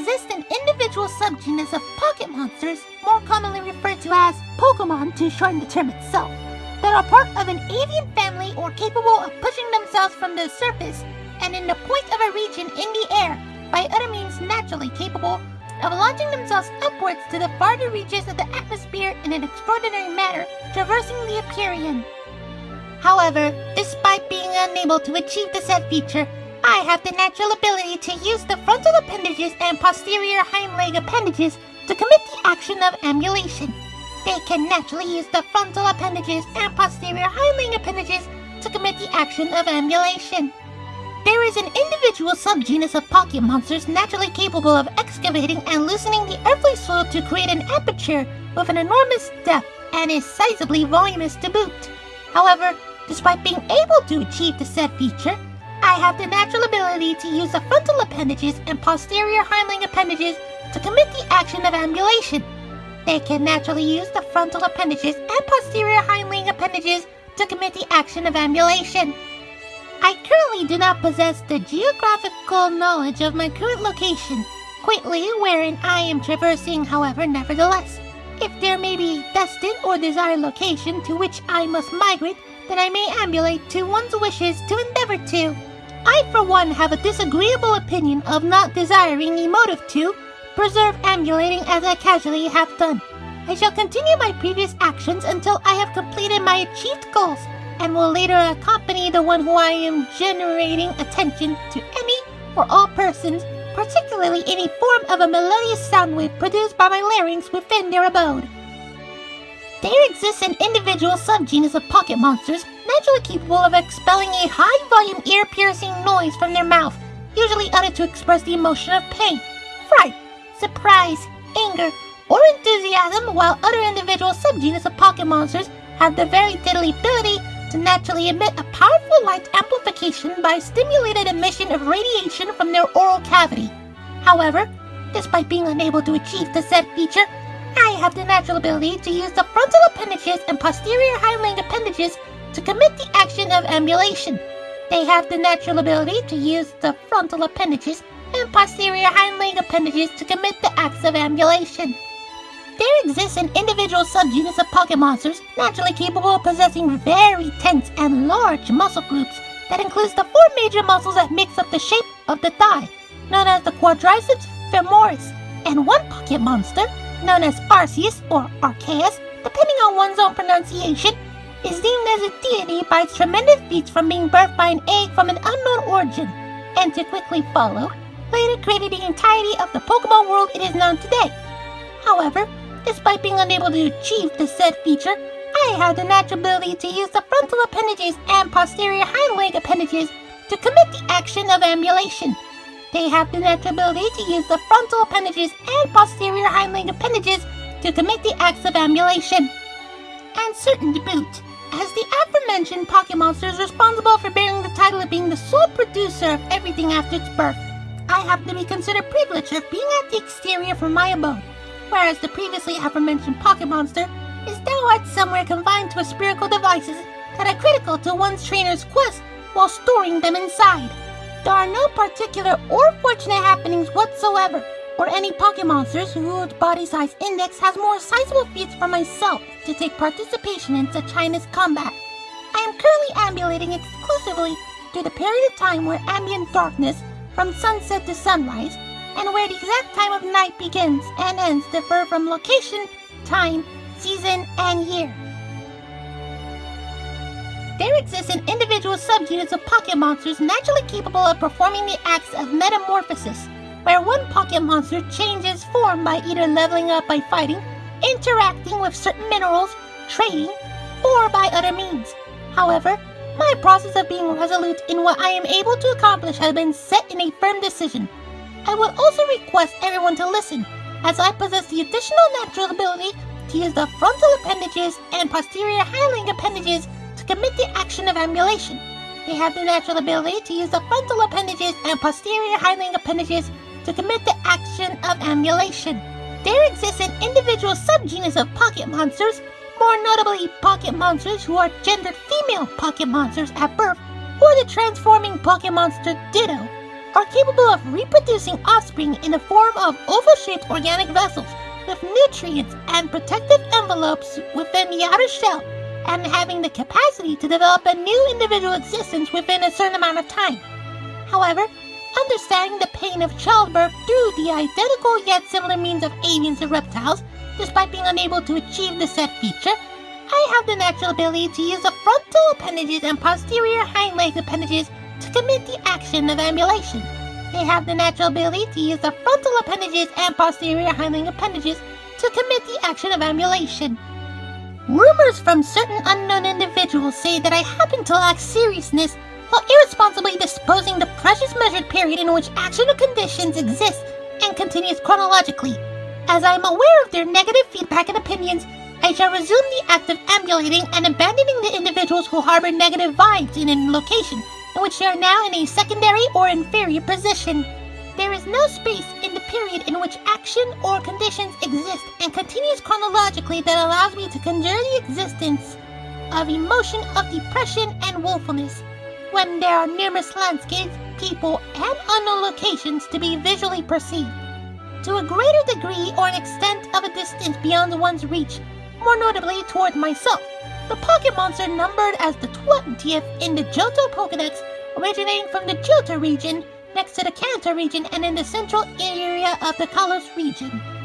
exists an individual subgenus of pocket monsters, more commonly referred to as Pokemon to shorten the term itself, that are part of an avian family or capable of pushing themselves from the surface and in the point of a region in the air by other means naturally capable of launching themselves upwards to the farther reaches of the atmosphere in an extraordinary manner, traversing the Empyrean. However, despite being unable to achieve the said feature, I have the natural ability to use the frontal appendages and posterior hind leg appendages to commit the action of ambulation. They can naturally use the frontal appendages and posterior hind leg appendages to commit the action of ambulation. There is an individual subgenus of pocket monsters naturally capable of excavating and loosening the earthly soil to create an aperture with an enormous depth and is sizably voluminous to boot. However, despite being able to achieve the said feature, I have the natural ability to use the frontal appendages and posterior hindling appendages to commit the action of ambulation. They can naturally use the frontal appendages and posterior hindling appendages to commit the action of ambulation. I currently do not possess the geographical knowledge of my current location, greatly wherein I am traversing, however, nevertheless. If there may be destined or desired location to which I must migrate, then I may ambulate to one's wishes to endeavor to. I, for one, have a disagreeable opinion of not desiring emotive to preserve ambulating as I casually have done. I shall continue my previous actions until I have completed my achieved goals, and will later accompany the one who I am generating attention to any or all persons, particularly any form of a melodious sound wave produced by my larynx within their abode. There exists an individual subgenus of pocket monsters naturally capable of expelling a high-volume ear-piercing noise from their mouth, usually uttered to express the emotion of pain, fright, surprise, anger, or enthusiasm, while other individual subgenus of pocket monsters have the very deadly ability to naturally emit a powerful light amplification by stimulated emission of radiation from their oral cavity. However, despite being unable to achieve the said feature, I have the natural ability to use the frontal appendages and posterior hind appendages to commit the action of ambulation. They have the natural ability to use the frontal appendages and posterior hind leg appendages to commit the acts of ambulation. There exists an individual subgenus of pocket monsters naturally capable of possessing very tense and large muscle groups that includes the four major muscles that makes up the shape of the thigh, known as the quadriceps femoris, and one pocket monster, known as Arceus or Arceus, depending on one's own pronunciation, is deemed as a deity by its tremendous feats from being birthed by an egg from an unknown origin, and to quickly follow, later created the entirety of the Pokemon world it is known today. However, despite being unable to achieve the said feature, I have the natural ability to use the frontal appendages and posterior hind leg appendages to commit the action of ambulation. They have the natural ability to use the frontal appendages and posterior hind leg appendages to commit the acts of ambulation. And certain to boot as the aforementioned Pocket Monster is responsible for bearing the title of being the sole producer of everything after its birth. I happen to be considered privileged of being at the exterior from my abode, whereas the previously aforementioned Pocket Monster is downright somewhere confined to a spherical devices that are critical to one's trainer's quest while storing them inside. There are no particular or fortunate happenings whatsoever, or any Pocket Monsters whose body size index has more sizable feats for myself to take participation in such heinous combat. I am currently ambulating exclusively through the period of time where ambient darkness from sunset to sunrise, and where the exact time of night begins and ends differ from location, time, season, and year. There exists an individual subunits of pocket monsters naturally capable of performing the acts of metamorphosis, where one pocket monster changes form by either leveling up by fighting, interacting with certain minerals, trading, or by other means. However, my process of being resolute in what I am able to accomplish has been set in a firm decision. I would also request everyone to listen, as I possess the additional natural ability to use the frontal appendages and posterior hind appendages to commit the action of ambulation. They have the natural ability to use the frontal appendages and posterior hind appendages to commit the action of ambulation. There exists an individual subgenus of pocket monsters, more notably pocket monsters who are gendered female pocket monsters at birth, or the transforming pocket monster Ditto, are capable of reproducing offspring in the form of oval-shaped organic vessels with nutrients and protective envelopes within the outer shell and having the capacity to develop a new individual existence within a certain amount of time. However, understanding the pain of childbirth through the identical yet similar means of avians and reptiles, despite being unable to achieve the said feature, I have the natural ability to use the frontal appendages and posterior hind leg appendages to commit the action of ambulation. They have the natural ability to use the frontal appendages and posterior hind leg appendages to commit the action of ambulation. Rumors from certain unknown individuals say that I happen to lack seriousness while irresponsibly disposing the precious measured period in which action or conditions exist and continues chronologically. As I am aware of their negative feedback and opinions, I shall resume the act of ambulating and abandoning the individuals who harbor negative vibes in a location in which they are now in a secondary or inferior position. There is no space in the period in which action or conditions exist and continues chronologically that allows me to conjure the existence of emotion of depression and woefulness when there are numerous landscapes, people, and unknown locations to be visually perceived. To a greater degree or an extent of a distance beyond one's reach, more notably towards myself, the pocket monster numbered as the 20th in the Johto Pokedex, originating from the Johto region, next to the Kanto region and in the central area of the Kalos region.